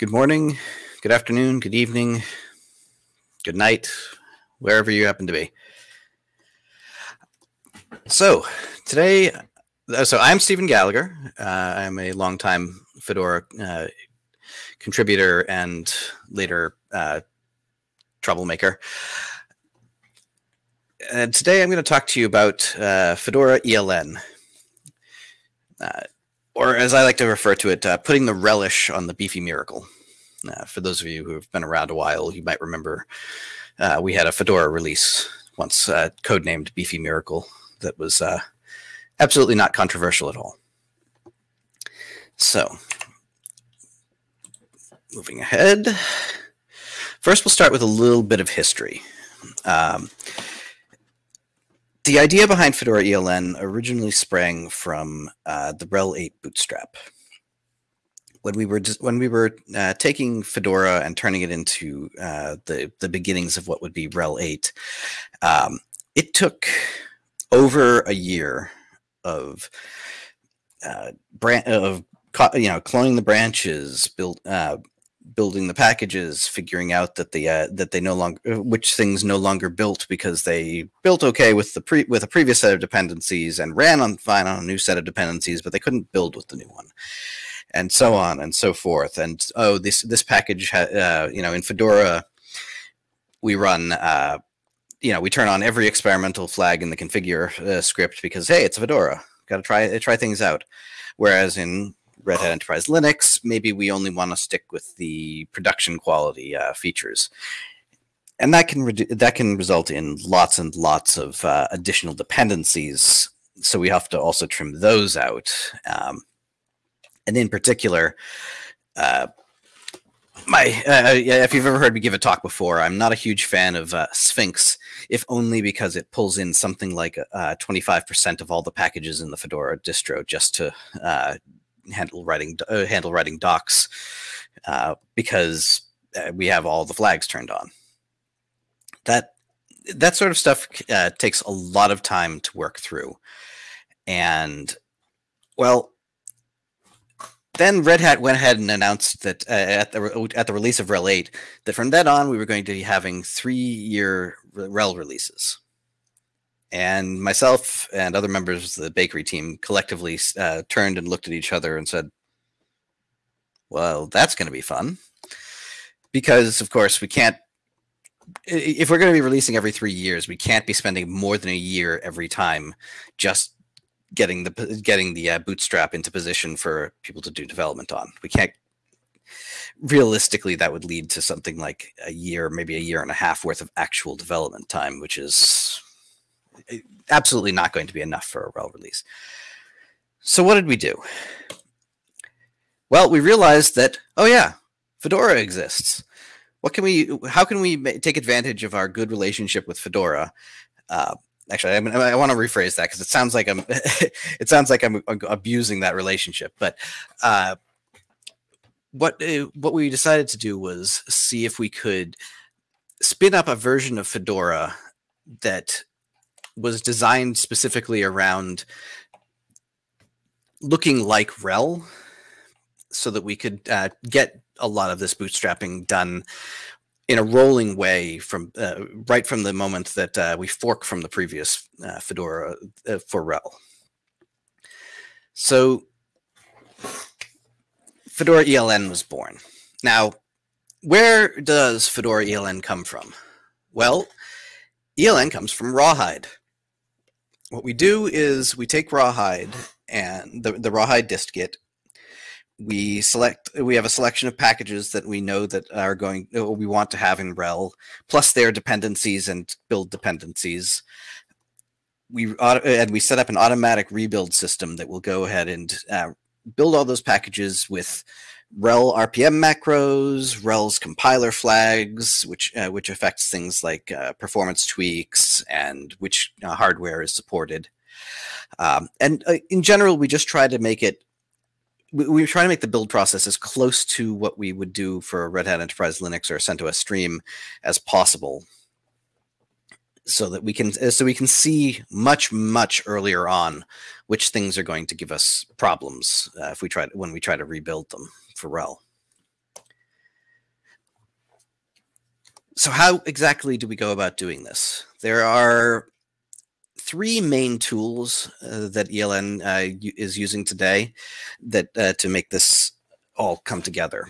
Good morning, good afternoon, good evening, good night, wherever you happen to be. So, today, uh, so I'm Stephen Gallagher. Uh, I'm a longtime Fedora uh, contributor and later uh, troublemaker. And today I'm going to talk to you about uh, Fedora ELN. Or as I like to refer to it, uh, putting the relish on the beefy miracle. Uh, for those of you who have been around a while, you might remember uh, we had a Fedora release once, uh, codenamed Beefy Miracle, that was uh, absolutely not controversial at all. So, moving ahead. First, we'll start with a little bit of history. Um, the idea behind Fedora ELN originally sprang from uh, the RHEL 8 bootstrap. When we were when we were uh, taking Fedora and turning it into uh, the the beginnings of what would be RHEL 8, um, it took over a year of uh, brand of you know cloning the branches, build uh, building the packages, figuring out that the uh, that they no longer uh, which things no longer built because they built okay with the pre with a previous set of dependencies and ran on fine on a new set of dependencies, but they couldn't build with the new one, and so on and so forth. And oh, this this package, uh, you know, in Fedora, we run. Uh, you know, we turn on every experimental flag in the configure uh, script because hey, it's Fedora. Got to try try things out. Whereas in Red Hat Enterprise Linux, maybe we only want to stick with the production quality uh, features. And that can that can result in lots and lots of uh, additional dependencies. So we have to also trim those out. Um, and in particular, uh, my uh, if you've ever heard me give a talk before, I'm not a huge fan of uh, Sphinx, if only because it pulls in something like 25% uh, of all the packages in the Fedora distro just to uh, handle writing uh, handle writing docs uh, because uh, we have all the flags turned on. That that sort of stuff uh, takes a lot of time to work through, and well, then Red Hat went ahead and announced that uh, at the at the release of RHEL 8 that from then on we were going to be having three year RHEL releases and myself and other members of the bakery team collectively uh, turned and looked at each other and said, "Well, that's going to be fun," because of course we can't. If we're going to be releasing every three years, we can't be spending more than a year every time just getting the getting the uh, bootstrap into position for people to do development on. We can't. Realistically, that would lead to something like a year, maybe a year and a half worth of actual development time, which is absolutely not going to be enough for a RHEL release. So what did we do? Well, we realized that, oh yeah, Fedora exists. What can we, how can we take advantage of our good relationship with Fedora? Uh, actually, I, mean, I want to rephrase that because it sounds like I'm, it sounds like I'm abusing that relationship. But uh, what uh, what we decided to do was see if we could spin up a version of Fedora that was designed specifically around looking like RHEL so that we could uh, get a lot of this bootstrapping done in a rolling way from uh, right from the moment that uh, we fork from the previous uh, Fedora uh, for RHEL. So Fedora ELN was born. Now, where does Fedora ELN come from? Well, ELN comes from Rawhide what we do is we take rawhide and the, the rawhide dist-git we select we have a selection of packages that we know that are going we want to have in RHEL plus their dependencies and build dependencies. We and we set up an automatic rebuild system that will go ahead and uh, build all those packages with RHEL RPM macros, RHEL's compiler flags, which uh, which affects things like uh, performance tweaks and which uh, hardware is supported. Um, and uh, in general, we just try to make it. We, we try to make the build process as close to what we would do for Red Hat Enterprise Linux or CentOS Stream as possible, so that we can so we can see much much earlier on which things are going to give us problems uh, if we try when we try to rebuild them for RHEL. So how exactly do we go about doing this? There are three main tools uh, that ELN uh, is using today that uh, to make this all come together.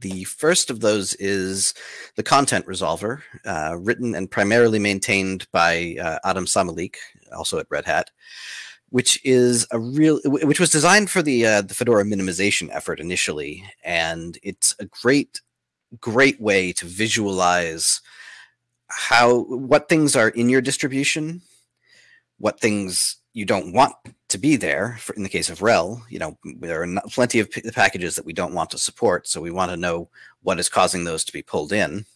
The first of those is the content resolver, uh, written and primarily maintained by uh, Adam Samalik, also at Red Hat which is a real, which was designed for the uh, the Fedora minimization effort initially, and it's a great, great way to visualize how what things are in your distribution, what things you don't want to be there. For, in the case of RHEL, you know, there are plenty of packages that we don't want to support, so we want to know what is causing those to be pulled in.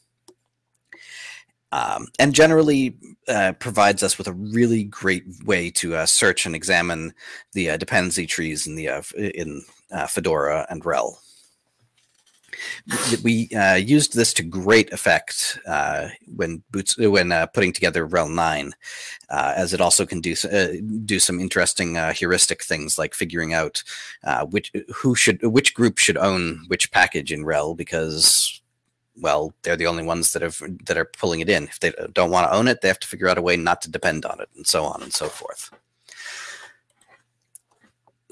Um, and generally uh, provides us with a really great way to uh, search and examine the uh, dependency trees in the uh, in uh, Fedora and RHEL we uh, used this to great effect when boots when putting together RHEL 9, uh, as it also can do do some interesting heuristic things like figuring out which who should which group should own which package in RHEL because well they're the only ones that have that are pulling it in. If they don't want to own it, they have to figure out a way not to depend on it, and so on and so forth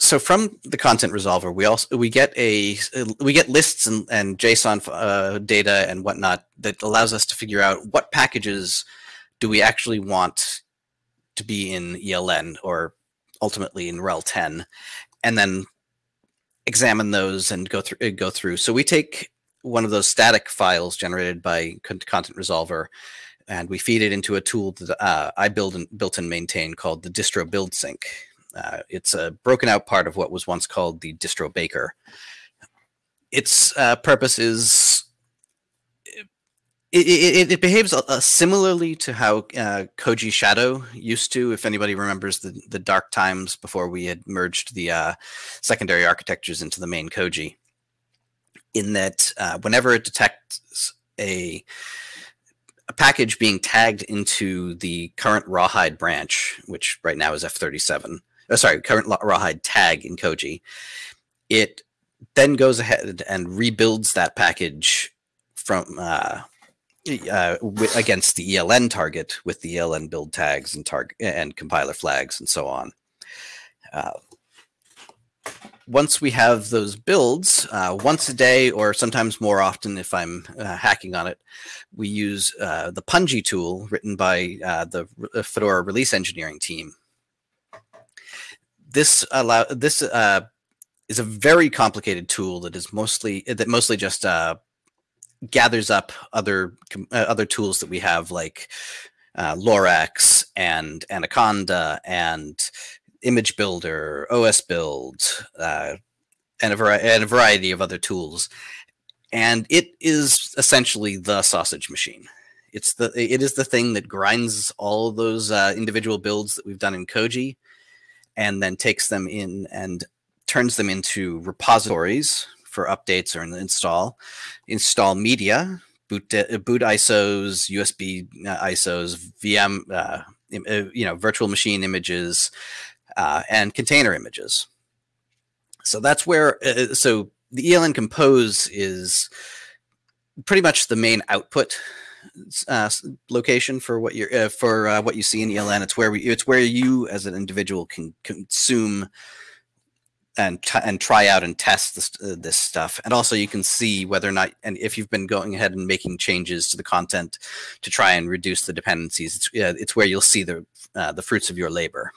so from the content resolver, we also we get a we get lists and, and JSON uh, data and whatnot that allows us to figure out what packages do we actually want to be in ELN or ultimately in RHEL 10, and then examine those and go through go through. So we take one of those static files generated by Content Resolver, and we feed it into a tool that uh, I build and built and maintain called the Distro Build Sync uh, it's a broken out part of what was once called the distro baker. Its uh, purpose is it, it, it behaves similarly to how uh, Koji Shadow used to. If anybody remembers the, the dark times before we had merged the uh, secondary architectures into the main Koji, in that uh, whenever it detects a a package being tagged into the current rawhide branch, which right now is F37, oh, sorry, current rawhide tag in Koji, it then goes ahead and rebuilds that package from uh, uh, against the ELN target with the ELN build tags and target and compiler flags and so on. Uh, once we have those builds, uh, once a day or sometimes more often if I'm uh, hacking on it, we use uh, the Pungi tool written by uh, the Fedora release engineering team. This allow this uh, is a very complicated tool that is mostly that mostly just uh, gathers up other uh, other tools that we have like uh, Lorax and Anaconda and Image Builder, OS Build, uh, and a variety and a variety of other tools, and it is essentially the sausage machine. It's the it is the thing that grinds all those uh, individual builds that we've done in Koji and then takes them in and turns them into repositories for updates or install, install media, boot, uh, boot ISOs, USB uh, ISOs, VM, uh, uh, you know, virtual machine images, uh, and container images. So that's where, uh, so the ELN Compose is pretty much the main output uh, location for what you're uh, for uh, what you see in ELN. It's where we, it's where you as an individual can consume and and try out and test this uh, this stuff. And also you can see whether or not and if you've been going ahead and making changes to the content to try and reduce the dependencies. It's it's where you'll see the uh, the fruits of your labor.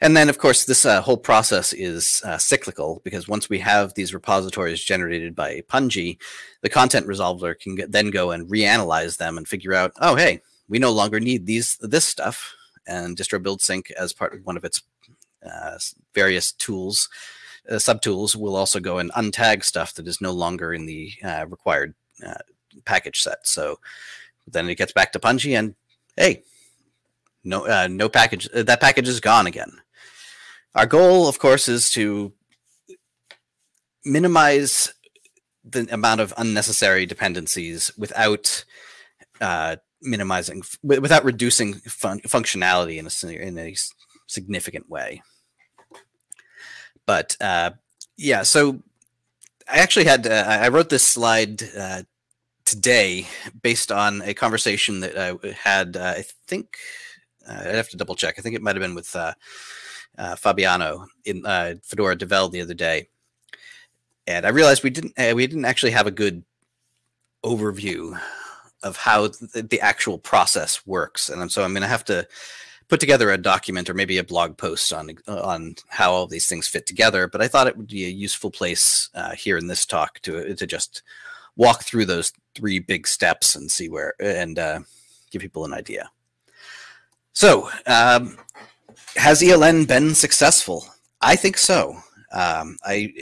And then, of course, this uh, whole process is uh, cyclical because once we have these repositories generated by Pungi, the content resolver can get, then go and reanalyze them and figure out, oh, hey, we no longer need these this stuff. And distro build sync, as part of one of its uh, various tools, uh, subtools, will also go and untag stuff that is no longer in the uh, required uh, package set. So then it gets back to Pungi, and hey, no, no package. that package is gone again. Our goal, of course, is to minimize the amount of unnecessary dependencies without uh, minimizing, without reducing fun functionality in a, in a significant way. But uh, yeah, so I actually had, uh, I wrote this slide uh, today based on a conversation that I had, uh, I think, uh, I'd have to double check. I think it might have been with uh, uh, Fabiano in uh, Fedora Devel the other day. And I realized we didn't we didn't actually have a good overview of how the, the actual process works. And so I'm going to have to put together a document or maybe a blog post on on how all these things fit together. But I thought it would be a useful place uh, here in this talk to to just walk through those three big steps and see where and uh, give people an idea. So, um, has ELN been successful? I think so. Um, I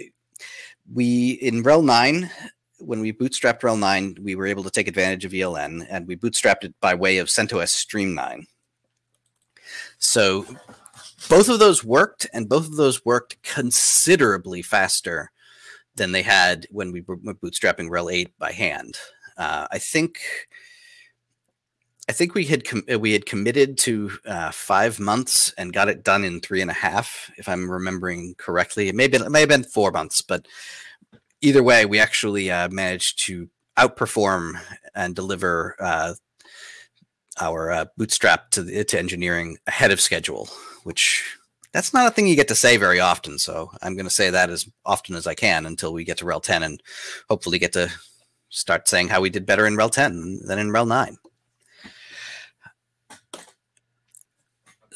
we in RHEL nine when we bootstrapped RHEL nine, we were able to take advantage of ELN, and we bootstrapped it by way of CentOS Stream nine. So both of those worked, and both of those worked considerably faster than they had when we were bootstrapping RHEL 8 by hand. Uh, I think I think we had we had committed to uh, five months and got it done in three and a half, if I'm remembering correctly. It may have been it may have been four months, but either way, we actually uh, managed to outperform and deliver uh, our uh, bootstrap to the, to engineering ahead of schedule, which that's not a thing you get to say very often. So I'm going to say that as often as I can until we get to RHEL 10 and hopefully get to start saying how we did better in RHEL 10 than in RHEL 9.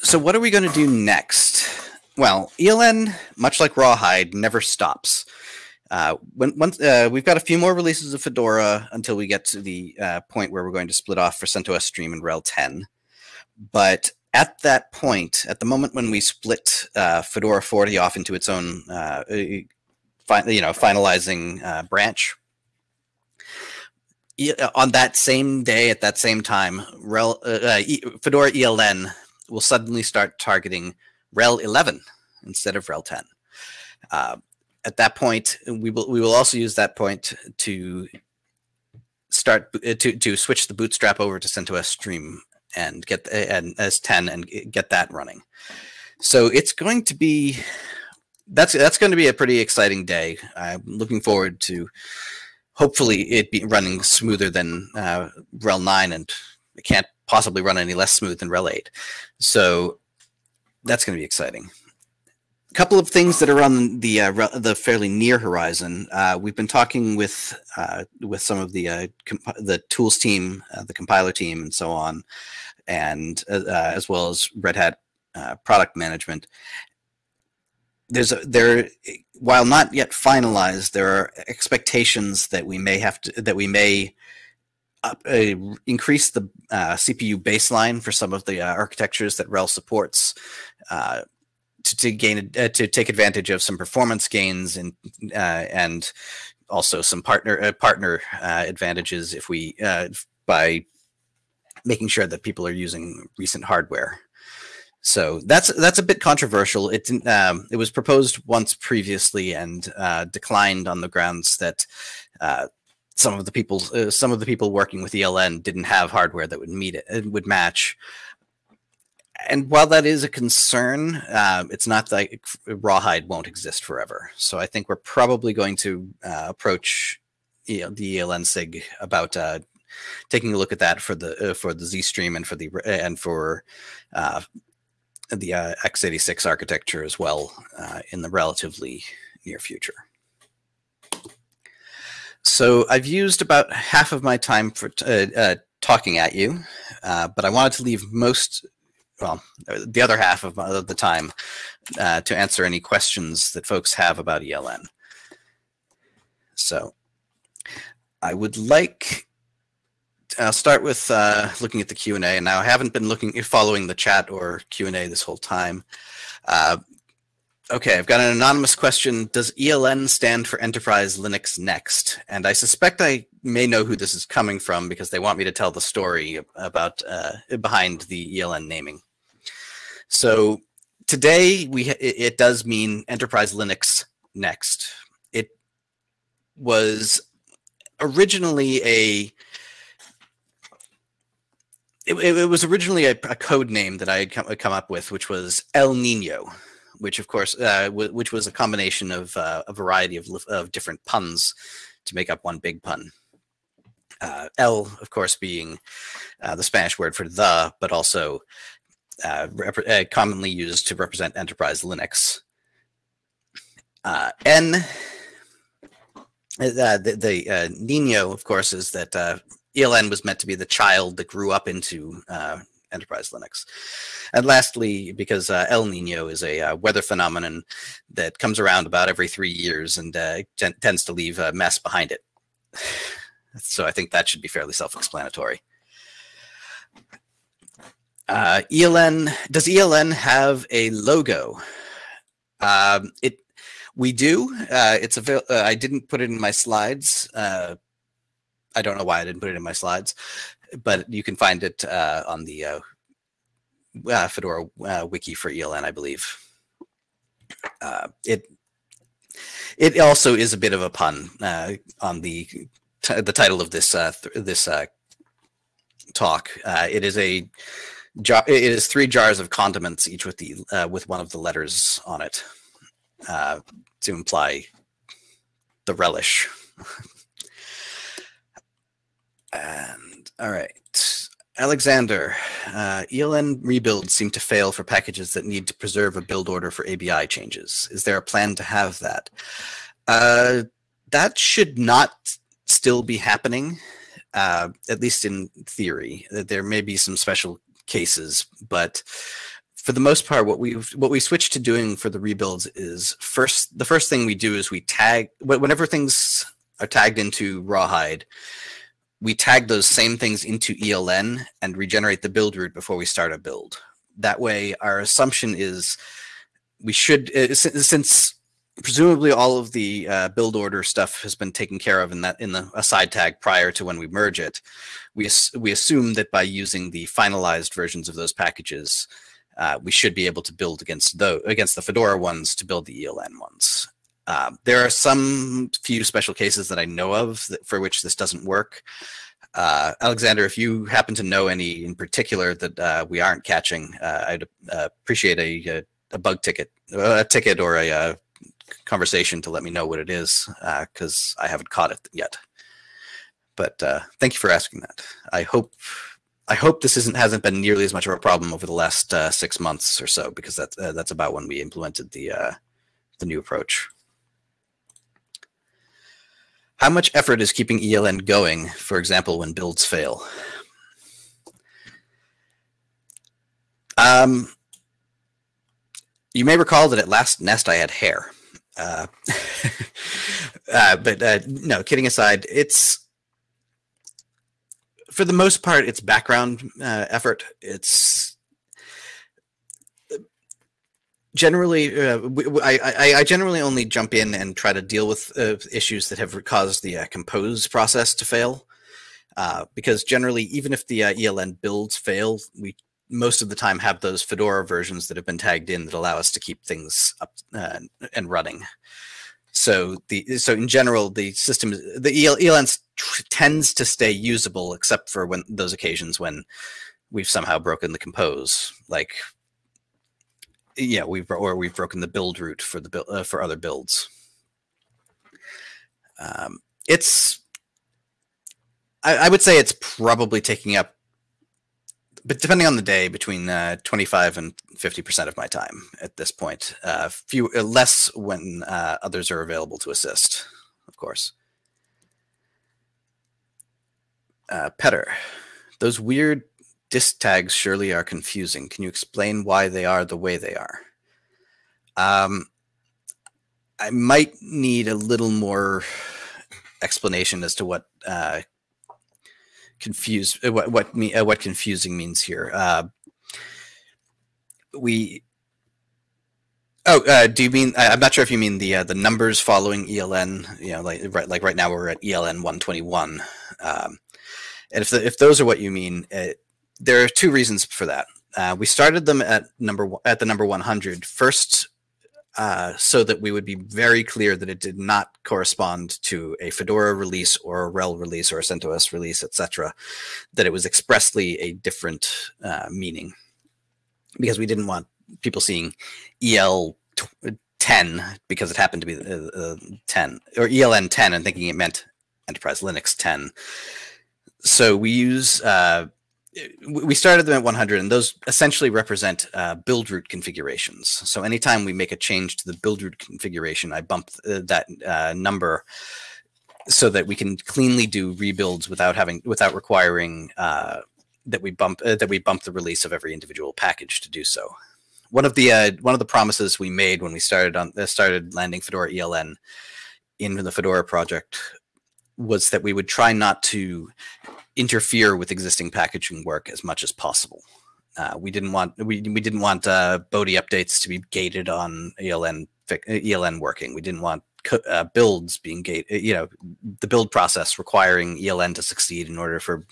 So what are we going to do next? Well, ELN, much like Rawhide, never stops. Uh, when once uh, we've got a few more releases of Fedora until we get to the uh, point where we're going to split off for CentOS Stream and RHEL 10. But at that point, at the moment when we split uh, Fedora 40 off into its own, uh, you know, finalizing uh, branch, on that same day at that same time, RHEL, Fedora ELN will suddenly start targeting RHEL 11 instead of RHEL 10. at that point, we will we will also use that point to start uh, to to switch the bootstrap over to CentOS Stream and get and as 10 and get that running. So it's going to be that's that's going to be a pretty exciting day. I'm looking forward to hopefully it be running smoother than uh, RHEL 9 and it can't possibly run any less smooth than RHEL 8. So that's going to be exciting A couple of things that are on the uh, the fairly near horizon. Uh, we've been talking with uh, with some of the uh, the tools team, uh, the compiler team, and so on, and uh, as well as Red Hat product management. There's a, there, while not yet finalized, there are expectations that we may have to that we may. Increase the CPU baseline for some of the architectures that RHEL supports to, to gain uh, to take advantage of some performance gains and uh, and also some partner uh, partner uh, advantages if we uh, by making sure that people are using recent hardware. So that's that's a bit controversial. It um, it was proposed once previously and uh, declined on the grounds that some of the people some of the people working with ELN didn't have hardware that would meet it would match and while that is a concern, uh, it's not like rawhide won't exist forever. So I think we're probably going to uh, approach you know, the ELN SIG about uh, taking a look at that for the uh, for the Z stream and for the and for uh, the uh, x86 architecture as well in the relatively near future. So I've used about half of my time for talking at you, but I wanted to leave most well, the other half of the time uh, to answer any questions that folks have about ELN. So I would like, I'll start with uh, looking at the Q&A. And now I haven't been looking, following the chat or Q&A this whole time. Uh, okay, I've got an anonymous question. Does ELN stand for Enterprise Linux Next? And I suspect I may know who this is coming from because they want me to tell the story about uh, behind the ELN naming. So today we it, does mean enterprise Linux next. It was originally a it, it was originally a, a, code name that I had come, come, up with, which was El Nino, which of course, uh, which was a combination of uh, a variety of, of different puns to make up one big pun. Uh, El, of course, being uh, the Spanish word for the, but also uh, uh commonly used to represent enterprise Linux. Uh, N, uh, the, the Nino, of course, is that ELN was meant to be the child that grew up into enterprise Linux. And lastly, because uh, El Nino is a uh, weather phenomenon that comes around about every three years and uh, tends to leave a mess behind it. So I think that should be fairly self-explanatory. Uh, ELN, does ELN have a logo? Um, it, we do. Uh, it's a. Uh, I didn't put it in my slides. Uh, I don't know why I didn't put it in my slides, but you can find it uh, on the uh, uh, Fedora uh, wiki for ELN, I believe. Uh, it it also is a bit of a pun on the the title of this th this talk. It is a jar. It is three jars of condiments, each with the with one of the letters on it, to imply the relish. and all right. Alexander, uh, ELN rebuilds seem to fail for packages that need to preserve a build order for ABI changes. Is there a plan to have that? Uh, that should not still be happening, uh, at least in theory. There may be some special cases, but for the most part, what we what we switched to doing for the rebuilds is first the first thing we do is we tag whenever things are tagged into Rawhide, we tag those same things into ELN and regenerate the build root before we start a build. That way, our assumption is we should uh, since presumably all of the uh, build order stuff has been taken care of in that in the aside tag prior to when we merge it. We we assume that by using the finalized versions of those packages, uh, we should be able to build against against the Fedora ones to build the ELN ones. Uh, there are some few special cases that I know of that, for which this doesn't work. Uh, Alexander, if you happen to know any in particular that uh, we aren't catching, uh, I'd uh, appreciate a, a, a, bug ticket, a ticket or a, uh, conversation to let me know what it is because uh, I haven't caught it yet. But thank you for asking that. I hope I hope this isn't hasn't been nearly as much of a problem over the last six months or so because that's that's about when we implemented the the new approach. How much effort is keeping ELN going, for example, when builds fail? Um, you may recall that at last nest I had hair. Uh, uh, but uh, no, kidding aside, it's for the most part it's background uh, effort. It's generally uh, I, I, I, generally only jump in and try to deal with uh, issues that have caused the compose process to fail. because generally, even if the ELN builds fail, we most of the time have those Fedora versions that have been tagged in that allow us to keep things up uh, and running. So the so in general, the system the EL, ELN tends to stay usable, except for when those occasions when we've somehow broken the compose, like yeah, we've or we've broken the build root for the uh, for other builds. Um, it's I, I would say it's probably taking up but depending on the day, between uh, 25 and 50% of my time at this point. Uh, few uh, less when uh, others are available to assist, of course. Uh, Petter, those weird dist tags surely are confusing. Can you explain why they are the way they are? Um, I might need a little more explanation as to what uh, confused uh, what what me uh, what confusing means here. Uh, we oh uh, do you mean I'm not sure if you mean the uh, the numbers following ELN you know like right like right now we're at ELN 121 um, and if the, if those are what you mean it, there are two reasons for that. Uh, we started them at number at the number 100 first uh, so that we would be very clear that it did not correspond to a Fedora release or a RHEL release or a CentOS release, etc. That it was expressly a different uh, meaning because we didn't want people seeing EL 10 because it happened to be uh, uh 10 or ELN 10 and thinking it meant Enterprise Linux 10 so we use uh, we started them at 100 and those essentially represent uh, build root configurations. So anytime we make a change to the build root configuration i bump th uh, that uh, number so that we can cleanly do rebuilds without having without requiring uh, that we bump uh, that we bump the release of every individual package to do so. One of the uh, one of the promises we made when we started on started landing fedora eln in the fedora project was that we would try not to interfere with existing packaging work as much as possible. Uh, we didn't want we we didn't want uh, Bodhi updates to be gated on ELN ELN working. We didn't want uh, builds being gated. You know, the build process requiring ELN to succeed in order for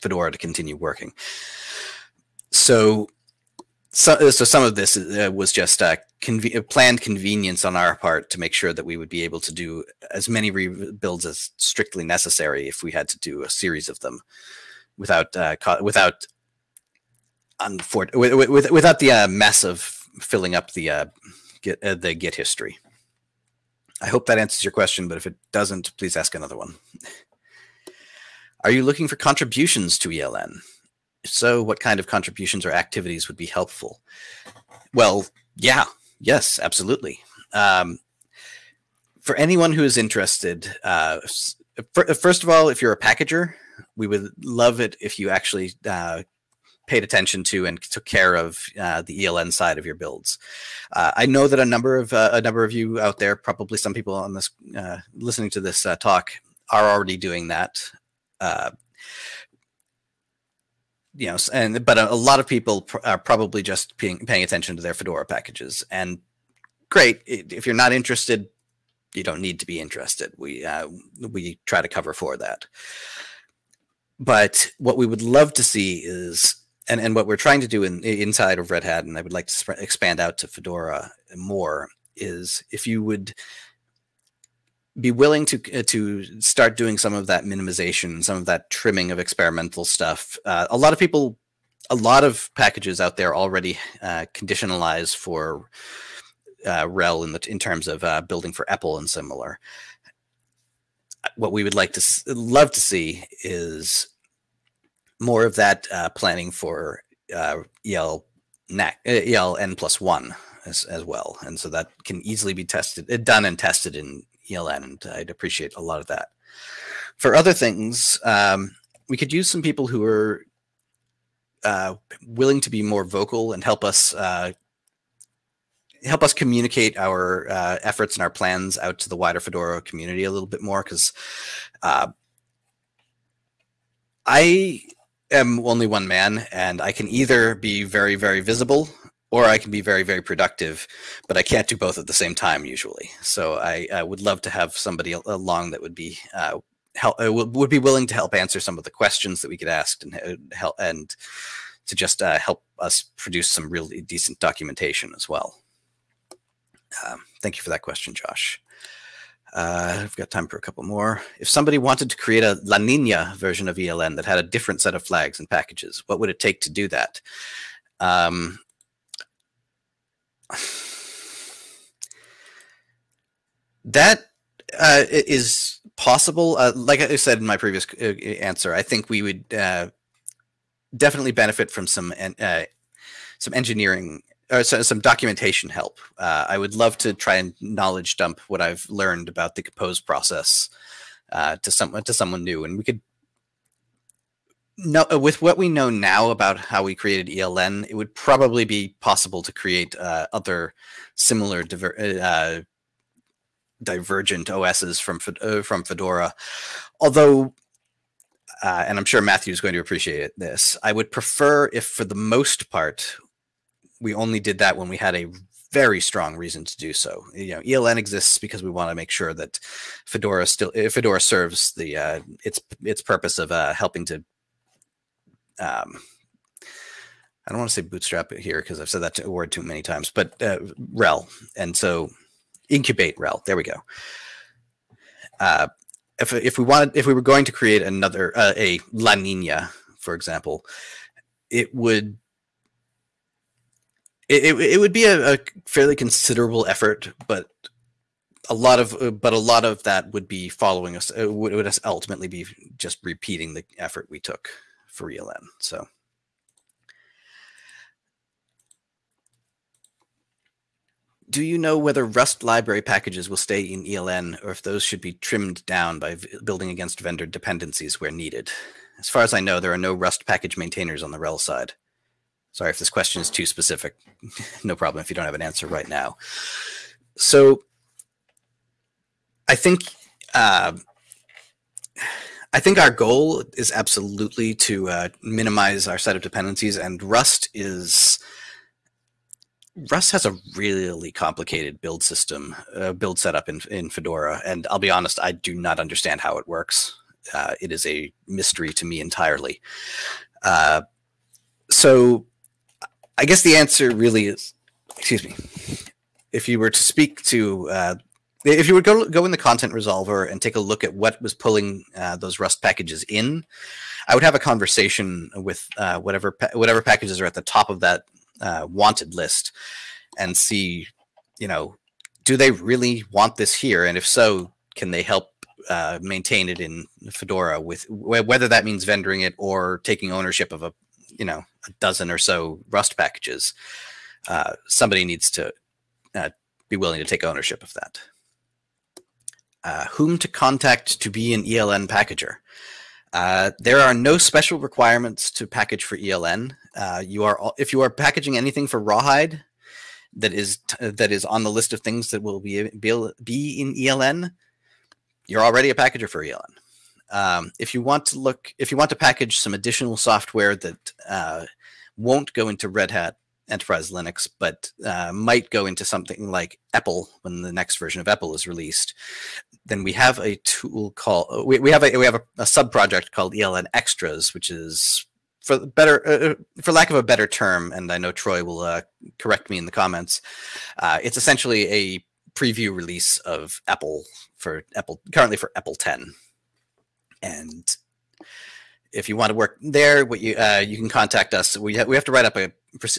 Fedora to continue working. So so, uh, so some of this uh, was just a conve planned convenience on our part to make sure that we would be able to do as many rebuilds as strictly necessary if we had to do a series of them without uh, without with, with, without the uh, mess of filling up the uh, get uh, the git history. I hope that answers your question, but if it doesn't, please ask another one. Are you looking for contributions to ELN? So, what kind of contributions or activities would be helpful? Well, yeah, yes, absolutely. Um, for anyone who is interested, uh, first of all, if you're a packager, we would love it if you actually uh, paid attention to and took care of uh, the ELN side of your builds. Uh, I know that a number of uh, a number of you out there, probably some people on this uh, listening to this uh, talk, are already doing that. You know, and but a, a lot of people pr are probably just paying, paying attention to their Fedora packages. And great, if you're not interested, you don't need to be interested. We uh, we try to cover for that. But what we would love to see is, and, and what we're trying to do in, inside of Red Hat, and I would like to expand out to Fedora more, is if you would be willing to uh, to start doing some of that minimization, some of that trimming of experimental stuff. Uh, a lot of people, a lot of packages out there already uh, conditionalize for uh, RHEL in the in terms of uh, building for EPEL and similar. What we would like to love to see is more of that uh, planning for EL EL N plus one as, as well, and so that can easily be tested, done and tested in ELN, and I'd appreciate a lot of that. For other things, um, we could use some people who are uh, willing to be more vocal and help us uh, help us communicate our uh, efforts and our plans out to the wider Fedora community a little bit more because uh, I am only one man and I can either be very, very visible or I can be very, very productive, but I can't do both at the same time usually. So I, I would love to have somebody along that would be uh, help uh, would be willing to help answer some of the questions that we get asked and uh, help and to just uh, help us produce some really decent documentation as well. Um, thank you for that question, Josh. Uh, I've got time for a couple more. If somebody wanted to create a La Nina version of ELN that had a different set of flags and packages, what would it take to do that? Um, that uh, is possible. Uh, like I said in my previous uh, answer, I think we would uh, definitely benefit from some uh, some engineering or some documentation help. Uh, I would love to try and knowledge dump what I've learned about the compose process to someone to someone new, and we could no, uh, with what we know now about how we created ELN, it would probably be possible to create uh, other similar diver uh, divergent OSs from uh, from Fedora. Although, uh, and I'm sure Matthew is going to appreciate this, I would prefer if, for the most part, we only did that when we had a very strong reason to do so. You know, ELN exists because we want to make sure that Fedora still if Fedora serves the uh, its its purpose of uh, helping to um, I don't want to say bootstrap it here because I've said that word too many times, but uh, RHEL. And so incubate RHEL. There we go. Uh, if, if we wanted, if we were going to create another, uh, a La Nina, for example, it would, it, it, it would be a, a fairly considerable effort, but a lot of, uh, but a lot of that would be following us. Uh, would, would ultimately be just repeating the effort we took for ELN. So. Do you know whether Rust library packages will stay in ELN or if those should be trimmed down by building against vendor dependencies where needed? As far as I know, there are no Rust package maintainers on the RHEL side. Sorry if this question is too specific. no problem if you don't have an answer right now. So I think uh, I think our goal is absolutely to uh, minimize our set of dependencies, and Rust is Rust has a really complicated build system, uh, build setup in, in Fedora. And I'll be honest, I do not understand how it works. Uh, it is a mystery to me entirely. Uh, so I guess the answer really is, excuse me, if you were to speak to, uh, if you would go, go in the content resolver and take a look at what was pulling uh, those Rust packages in, I would have a conversation with uh, whatever, whatever packages are at the top of that uh, wanted list and see, you know, do they really want this here? And if so, can they help uh, maintain it in Fedora with whether that means vendoring it or taking ownership of a, you know, a dozen or so Rust packages? Uh, somebody needs to uh, be willing to take ownership of that. Uh, whom to contact to be an ELN packager? Uh, there are no special requirements to package for ELN. Uh, you are if you are packaging anything for Rawhide that is that is on the list of things that will be be, be in ELN, you're already a packager for ELN. Um, if you want to look, if you want to package some additional software that uh, won't go into Red Hat Enterprise Linux, but uh, might go into something like EPEL when the next version of EPEL is released, then we have a tool called we, we have a we have a, a sub project called ELN Extras, which is for better uh, uh, for lack of a better term, and I know Troy will uh, correct me in the comments. Uh, it's essentially a preview release of EPEL for EPEL currently for EPEL 10, and if you want to work there, what you uh, you can contact us. We ha we have to write up a,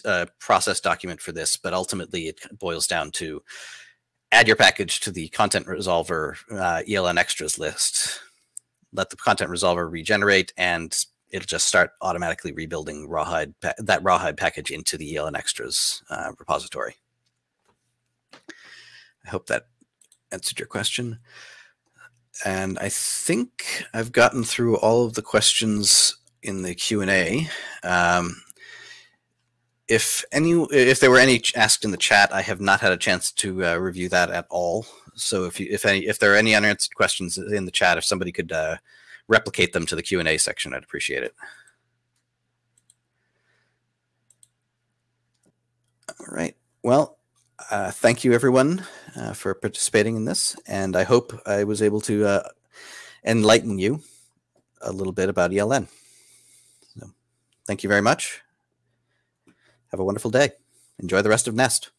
a, process document for this, but ultimately it boils down to add your package to the content resolver uh, ELN extras list. Let the content resolver regenerate, and it'll just start automatically rebuilding rawhide that rawhide package into the ELN extras uh, repository. I hope that answered your question. And I think I've gotten through all of the questions in the Q&A. Um, if any, if there were any asked in the chat, I have not had a chance to uh, review that at all. So if you, if any, if there are any unanswered questions in the chat, if somebody could uh, replicate them to the Q&A section, I'd appreciate it. All right. Well, uh, thank you everyone uh, for participating in this. And I hope I was able to uh, enlighten you a little bit about ELN. So, thank you very much. Have a wonderful day. Enjoy the rest of Nest.